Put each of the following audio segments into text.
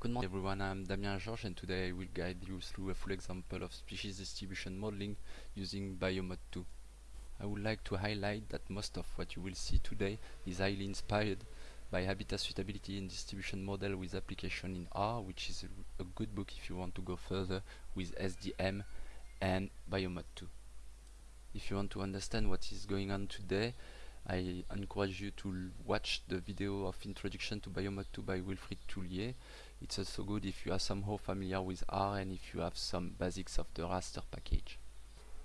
Good morning everyone, I'm Damien Georges and today I will guide you through a full example of species distribution modeling using Biomod 2. I would like to highlight that most of what you will see today is highly inspired by Habitat Suitability and Distribution Model with application in R, which is a, a good book if you want to go further with SDM and Biomod 2. If you want to understand what is going on today, I encourage you to watch the video of Introduction to Biomod 2 by Wilfried Thuiller it's also good if you are somehow familiar with R and if you have some basics of the raster package.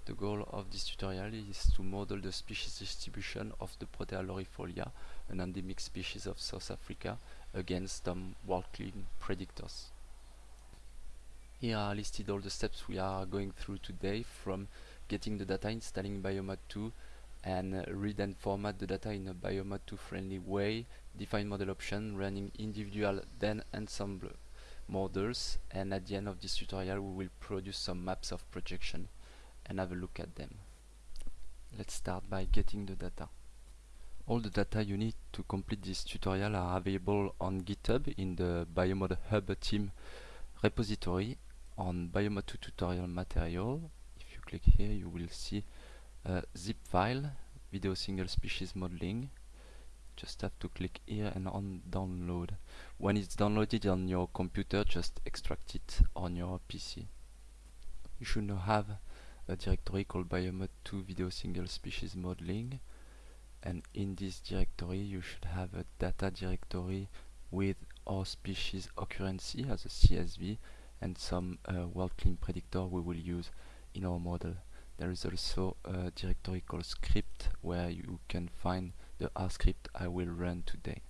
The goal of this tutorial is to model the species distribution of the Protea laurifolia, an endemic species of South Africa, against some WorldClim predictors. Here are listed all the steps we are going through today from getting the data, installing Biomod 2, and read and format the data in a Biomod 2 friendly way, define model option, running individual then ensemble models, and at the end of this tutorial we will produce some maps of projection and have a look at them. Let's start by getting the data. All the data you need to complete this tutorial are available on GitHub in the Biomod Hub team repository on Biomod 2 tutorial material. If you click here you will see a zip file, video single species modeling. Just have to click here and on download. When it's downloaded on your computer, just extract it on your PC. You should now have a directory called biomod 2 video single species modeling and in this directory you should have a data directory with our species occurrency as a CSV and some uh, WorldClim predictor we will use in our model. There is also a directory called script where you can find the R script I will run today.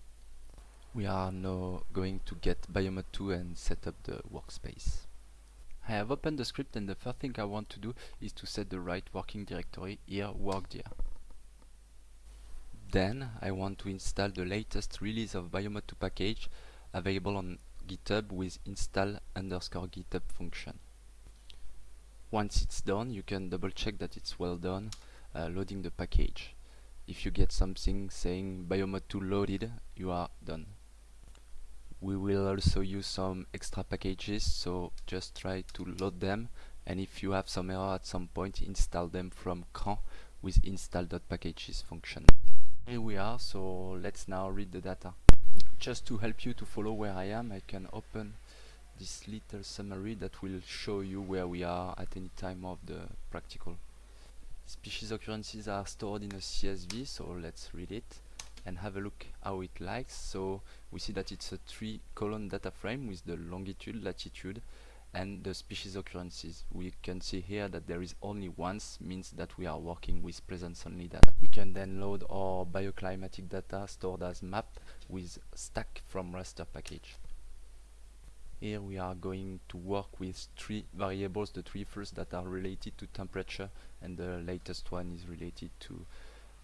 We are now going to get Biomod 2 and set up the workspace. I have opened the script and the first thing I want to do is to set the right working directory here workdir. Then I want to install the latest release of Biomod 2 package available on GitHub with install underscore GitHub function. Once it's done, you can double check that it's well done, uh, loading the package. If you get something saying Biomod 2 loaded, you are done. We will also use some extra packages, so just try to load them and if you have some error at some point, install them from cran with install.packages function. Here we are, so let's now read the data. Just to help you to follow where I am, I can open this little summary that will show you where we are at any time of the practical. Species occurrences are stored in a CSV, so let's read it and have a look how it likes. So we see that it's a three column data frame with the longitude, latitude and the species occurrences. We can see here that there is only once means that we are working with presence only data. We can then load our bioclimatic data stored as map with stack from raster package. Here we are going to work with three variables, the three first that are related to temperature and the latest one is related to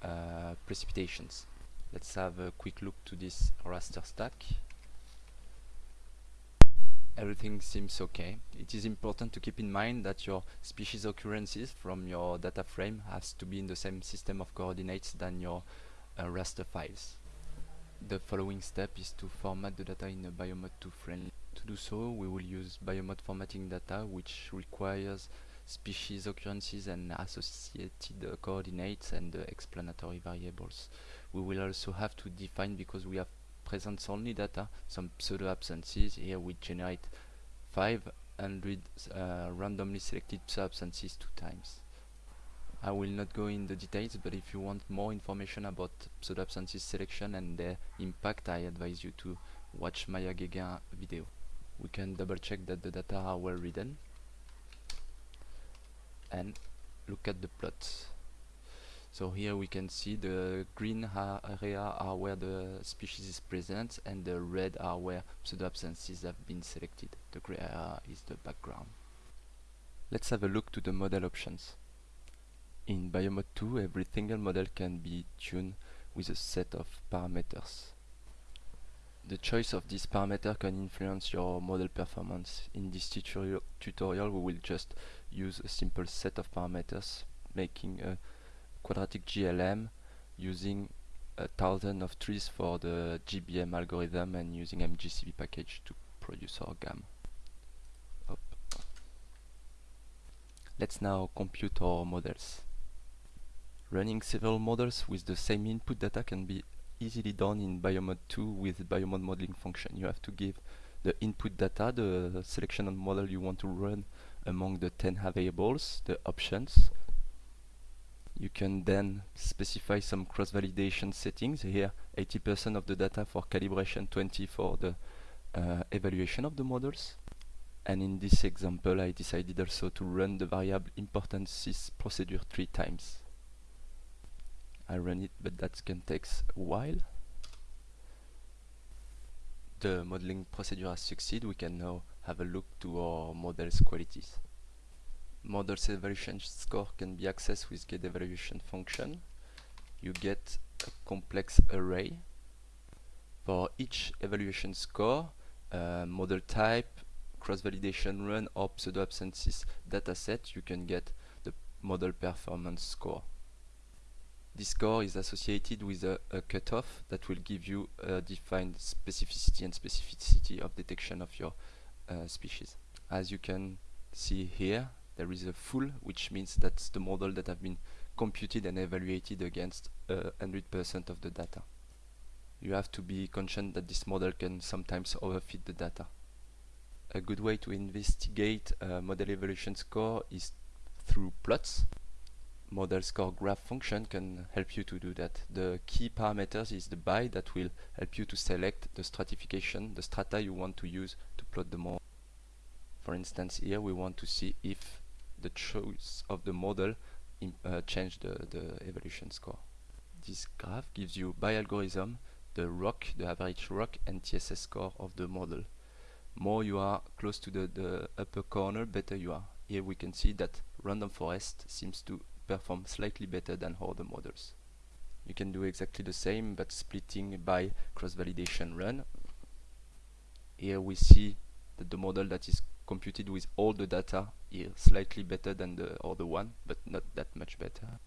uh, precipitations. Let's have a quick look to this raster stack. Everything seems okay. It is important to keep in mind that your species occurrences from your data frame has to be in the same system of coordinates than your uh, raster files. The following step is to format the data in a Biomod 2 friendly to do so, we will use biomod formatting data, which requires species occurrences and associated uh, coordinates and uh, explanatory variables. We will also have to define, because we have presence only data, some pseudo absences. Here we generate 500 uh, randomly selected pseudo absences two times. I will not go in the details, but if you want more information about pseudo selection and their impact, I advise you to watch Maya Guéguen video. We can double check that the data are well written. And look at the plots so here we can see the green area are where the species is present and the red are where pseudo absences have been selected. The gray area is the background. Let's have a look to the model options in biomod 2 every single model can be tuned with a set of parameters the choice of this parameter can influence your model performance. In this tutorial, tutorial we will just use a simple set of parameters making a quadratic GLM using a thousand of trees for the GBM algorithm and using MGCV package to produce our GAM. Let's now compute our models. Running several models with the same input data can be easily done in Biomod 2 with Biomod modeling function. You have to give the input data, the selection of model you want to run among the 10 variables, the options. You can then specify some cross-validation settings. Here, 80% of the data for calibration, 20 for the uh, evaluation of the models. And in this example, I decided also to run the variable importance procedure three times. I run it, but that can take a while. The modeling procedure has succeeded. We can now have a look to our model's qualities. Model's evaluation score can be accessed with get evaluation function. You get a complex array. For each evaluation score, uh, model type, cross-validation run or pseudo-absences dataset, you can get the model performance score. This score is associated with a, a cutoff that will give you a defined specificity and specificity of detection of your uh, species. As you can see here, there is a full, which means that's the model that have been computed and evaluated against 100% uh, of the data. You have to be conscious that this model can sometimes overfit the data. A good way to investigate a model evaluation score is through plots model score graph function can help you to do that. The key parameters is the by that will help you to select the stratification, the strata you want to use to plot the model. For instance, here we want to see if the choice of the model uh, change the, the evaluation score. This graph gives you by algorithm the ROC, the average ROC and TSS score of the model. More you are close to the, the upper corner, better you are. Here we can see that random forest seems to perform slightly better than other models. You can do exactly the same but splitting by cross-validation run. Here we see that the model that is computed with all the data is slightly better than the other one, but not that much better.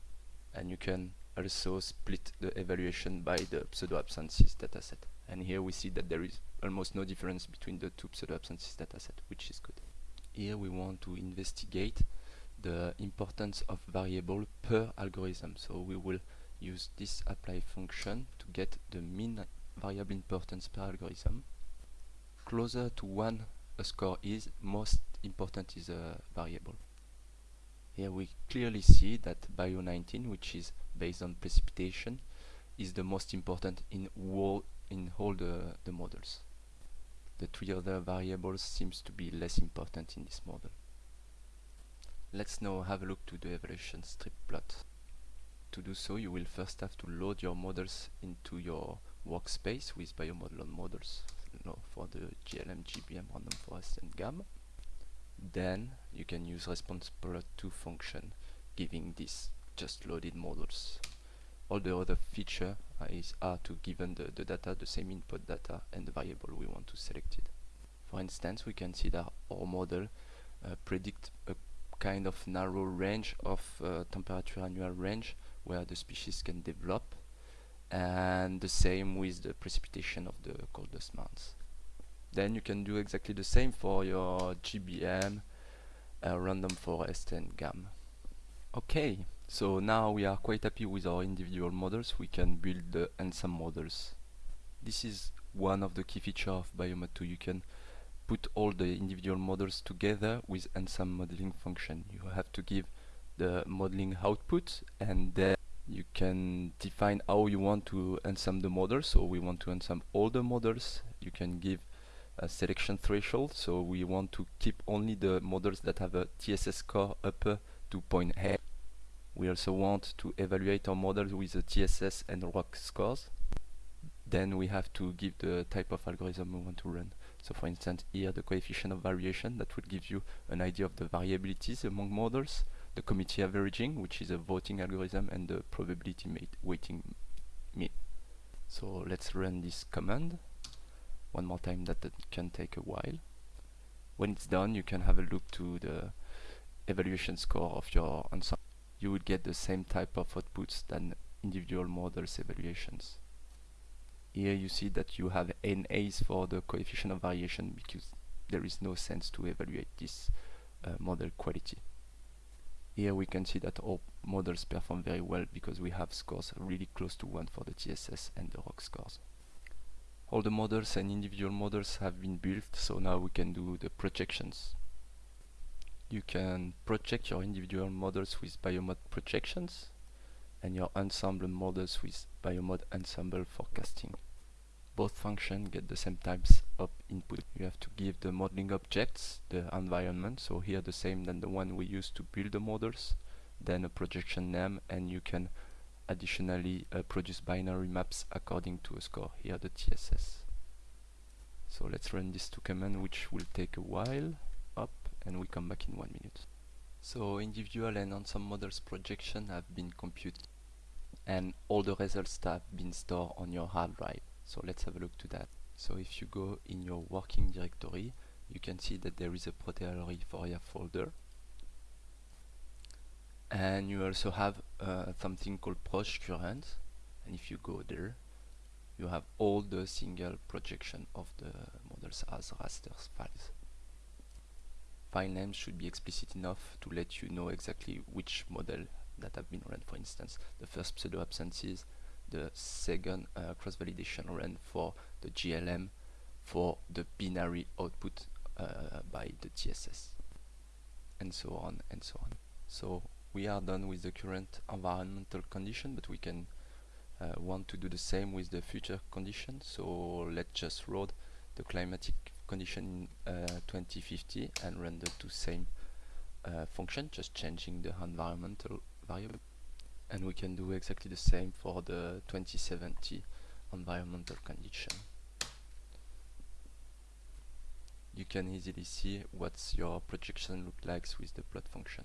And you can also split the evaluation by the pseudo-absences dataset. And here we see that there is almost no difference between the two pseudo-absences dataset, which is good. Here we want to investigate the importance of variable per algorithm. So we will use this apply function to get the mean variable importance per algorithm. Closer to 1 a score is, most important is a variable. Here we clearly see that Bio19, which is based on precipitation, is the most important in all, in all the, the models. The three other variables seems to be less important in this model. Let's now have a look to the evaluation strip plot. To do so, you will first have to load your models into your workspace with biomodel on models for the GLM, GBM, random forest and GAM. Then you can use response plot 2 function giving this just loaded models. All the other feature uh, is are to given the, the data, the same input data and the variable we want to select it. For instance, we can see that our model uh, predict a kind of narrow range of uh, temperature annual range where the species can develop and the same with the precipitation of the coldest months. Then you can do exactly the same for your GBM, uh, random forest and GAM. Okay, so now we are quite happy with our individual models, we can build the ensemble models. This is one of the key features of Biomod 2. You can put all the individual models together with ensemble modeling function. You have to give the modeling output and then you can define how you want to ensemble the models. So we want to ensemble all the models. You can give a selection threshold. So we want to keep only the models that have a TSS score upper to 0.8. We also want to evaluate our models with the TSS and ROC scores. Then we have to give the type of algorithm we want to run. So for instance, here the coefficient of variation that would give you an idea of the variabilities among models, the committee averaging, which is a voting algorithm, and the probability weighting mean. So let's run this command one more time that, that can take a while. When it's done, you can have a look to the evaluation score of your ensemble. You would get the same type of outputs than individual models evaluations. Here you see that you have NAs for the coefficient of variation because there is no sense to evaluate this uh, model quality. Here we can see that all models perform very well because we have scores really close to 1 for the TSS and the ROC scores. All the models and individual models have been built, so now we can do the projections. You can project your individual models with biomod projections and your ensemble models with biomod ensemble forecasting. Both functions get the same types of input. You have to give the modeling objects the environment, so here the same than the one we use to build the models, then a projection name, and you can additionally uh, produce binary maps according to a score, here the TSS. So let's run these two commands, which will take a while, up, and we come back in one minute. So individual and ensemble models projection have been computed and all the results have been stored on your hard drive. So let's have a look to that. So if you go in your working directory, you can see that there is a Foria folder. And you also have uh, something called Proj Current. And if you go there, you have all the single projection of the models as raster files. File names should be explicit enough to let you know exactly which model that have been run. For instance, the first pseudo absences, the second uh, cross-validation run for the GLM for the binary output uh, by the TSS and so on and so on. So we are done with the current environmental condition but we can uh, want to do the same with the future condition so let's just load the climatic condition in uh, 2050 and run the same uh, function just changing the environmental variable and we can do exactly the same for the 2070 environmental condition. You can easily see what's your projection look like with the plot function.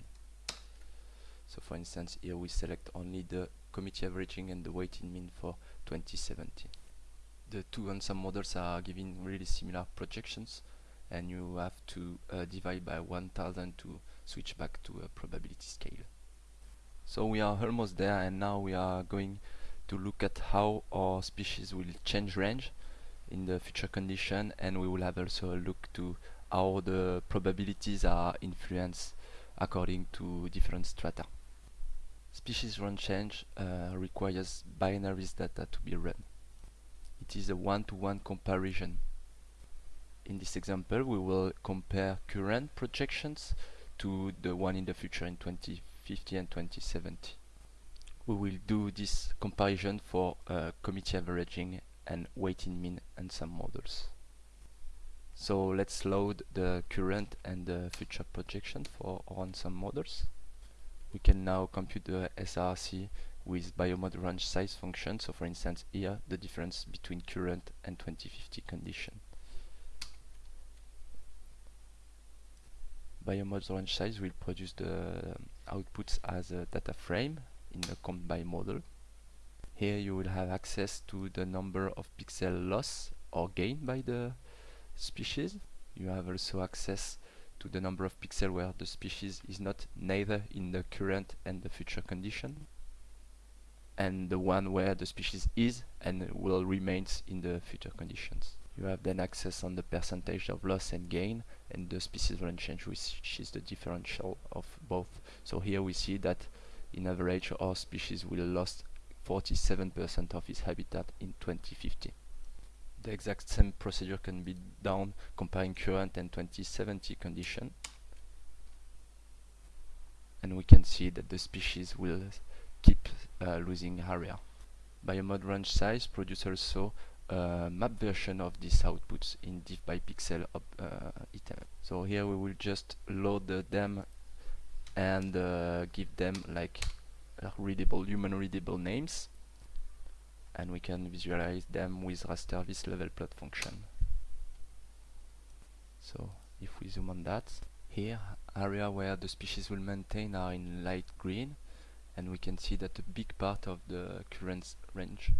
So for instance here we select only the committee averaging and the weighted mean for 2070 the two ensemble models are giving really similar projections and you have to uh, divide by 1000 to switch back to a probability scale so we are almost there and now we are going to look at how our species will change range in the future condition and we will have also a look to how the probabilities are influenced according to different strata. Species range change uh, requires binaries data to be run. It is a one-to-one -one comparison. In this example we will compare current projections to the one in the future in 20 2050 and 2070. We will do this comparison for uh, committee averaging and weighted mean and some models. So let's load the current and the future projection for on some models. We can now compute the SRC with biomod range size function. So for instance here the difference between current and 2050 condition. Biomod range size will produce the uh, outputs as a data frame in the comp by model. Here you will have access to the number of pixel loss or gain by the species. You have also access to the number of pixels where the species is not neither in the current and the future condition and the one where the species is and will remains in the future conditions. You have then access on the percentage of loss and gain and the species range change which is the differential of both. So here we see that in average our species will lost 47% of its habitat in 2050. The exact same procedure can be done comparing current and 2070 condition and we can see that the species will keep uh, losing area. by a Biomod range size produces also uh, map version of these outputs in diff by pixel uh, item. So here we will just load them and uh, give them like readable, human readable names and we can visualize them with rasterVis level plot function. So if we zoom on that, here area where the species will maintain are in light green and we can see that a big part of the current range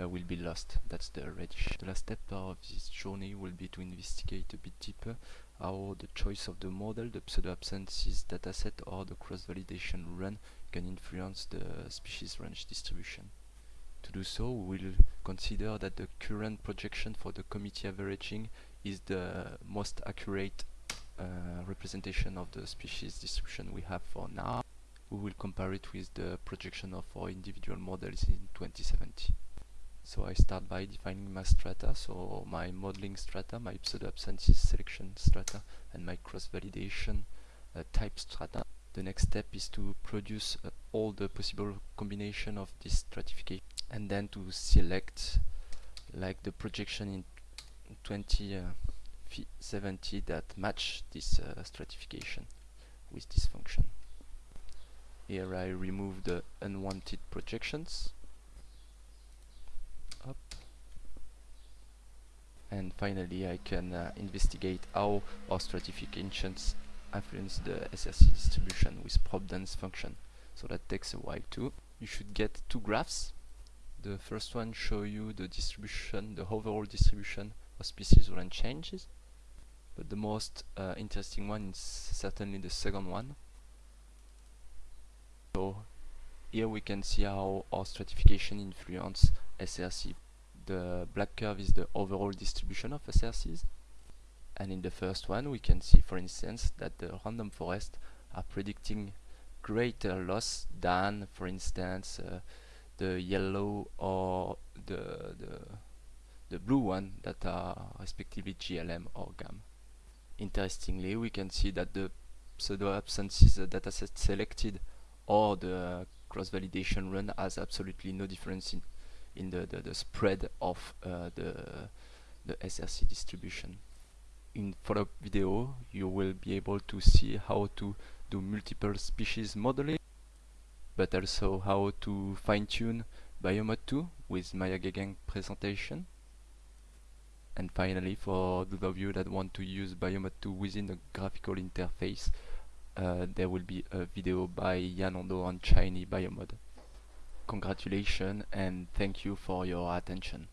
uh, will be lost. That's the reddish. The last step of this journey will be to investigate a bit deeper how the choice of the model, the pseudo-absences dataset or the cross-validation run can influence the species range distribution. To do so, we will consider that the current projection for the committee averaging is the most accurate uh, representation of the species distribution we have for now. We will compare it with the projection of our individual models in 2070. So I start by defining my strata, so my modeling strata, my pseudo-absentee selection strata, and my cross-validation uh, type strata. The next step is to produce uh, all the possible combination of this stratification and then to select like the projection in 2070 that match this uh, stratification with this function. Here I remove the unwanted projections up and finally I can uh, investigate how our stratifications influence the SRC distribution with prob_dance function so that takes a while too. You should get two graphs the first one show you the distribution, the overall distribution of species range changes. But the most uh, interesting one is certainly the second one. So here we can see how our stratification influence SRC. The black curve is the overall distribution of SRCs. And in the first one we can see for instance that the random forest are predicting greater loss than for instance uh, the yellow or the, the, the blue one that are respectively GLM or GAM. Interestingly, we can see that the pseudo absences dataset selected or the cross-validation run has absolutely no difference in, in the, the, the spread of uh, the, the SRC distribution. In follow-up video, you will be able to see how to do multiple species modeling but also how to fine-tune Biomod 2 with Maya Guéguen presentation. And finally, for those of you that want to use Biomod 2 within the graphical interface, uh, there will be a video by Jan Ondo on Shiny Biomod. Congratulations and thank you for your attention.